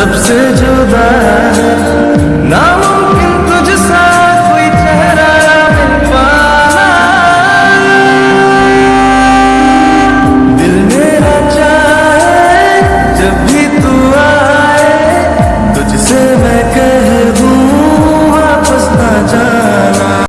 सबसे जुदा है।